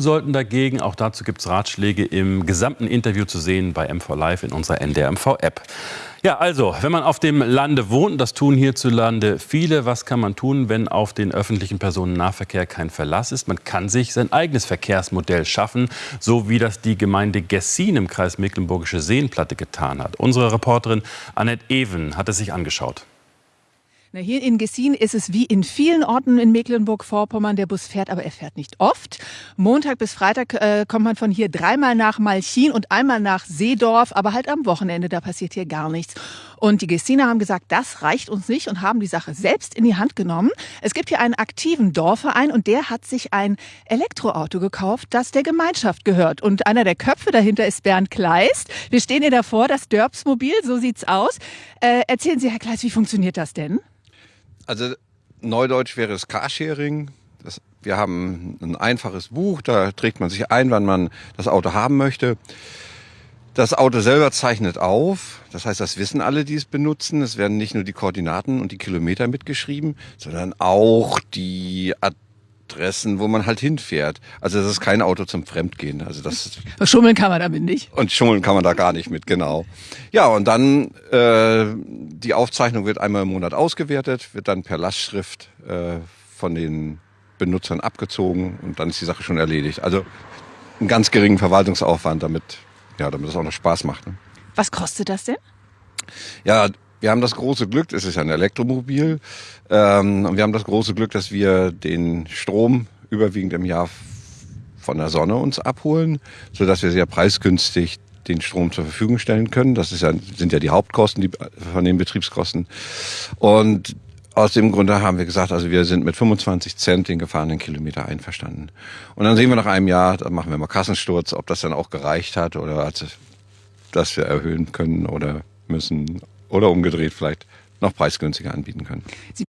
sollten dagegen. Auch dazu gibt es Ratschläge im gesamten Interview zu sehen bei MV Live in unserer NDR-MV-App. Ja, also, wenn man auf dem Lande wohnt, das tun hierzulande viele, was kann man tun, wenn auf den öffentlichen Personennahverkehr kein Verlass ist? Man kann sich sein eigenes Verkehrsmodell schaffen, so wie das die Gemeinde Gessin im Kreis Mecklenburgische Seenplatte getan hat. Unsere Reporterin Annette Even hat es sich angeschaut. Na, hier in Gessin ist es wie in vielen Orten in Mecklenburg-Vorpommern. Der Bus fährt, aber er fährt nicht oft. Montag bis Freitag äh, kommt man von hier dreimal nach Malchin und einmal nach Seedorf, aber halt am Wochenende, da passiert hier gar nichts. Und die Gessiner haben gesagt, das reicht uns nicht und haben die Sache selbst in die Hand genommen. Es gibt hier einen aktiven Dorfverein und der hat sich ein Elektroauto gekauft, das der Gemeinschaft gehört. Und einer der Köpfe dahinter ist Bernd Kleist. Wir stehen hier davor, das Dörbsmobil, so sieht's aus. Äh, erzählen Sie, Herr Kleist, wie funktioniert das denn? Also Neudeutsch wäre es Carsharing. Das, wir haben ein einfaches Buch, da trägt man sich ein, wann man das Auto haben möchte. Das Auto selber zeichnet auf, das heißt, das wissen alle, die es benutzen. Es werden nicht nur die Koordinaten und die Kilometer mitgeschrieben, sondern auch die Adressen, wo man halt hinfährt. Also das ist kein Auto zum Fremdgehen. Also das schummeln kann man damit nicht. Und schummeln kann man da gar nicht mit, genau. Ja, und dann äh, die Aufzeichnung wird einmal im Monat ausgewertet, wird dann per Lastschrift äh, von den Benutzern abgezogen und dann ist die Sache schon erledigt. Also einen ganz geringen Verwaltungsaufwand, damit ja, damit es auch noch Spaß macht. Ne? Was kostet das denn? Ja, wir haben das große Glück, es ist ein Elektromobil, ähm, und wir haben das große Glück, dass wir den Strom überwiegend im Jahr von der Sonne uns abholen, so dass wir sehr preisgünstig den Strom zur Verfügung stellen können. Das ist ja, sind ja die Hauptkosten die, von den Betriebskosten. Und aus dem Grunde haben wir gesagt, also wir sind mit 25 Cent den gefahrenen Kilometer einverstanden. Und dann sehen wir nach einem Jahr, da machen wir mal Kassensturz, ob das dann auch gereicht hat oder dass wir erhöhen können oder müssen oder umgedreht vielleicht noch preisgünstiger anbieten können. Sie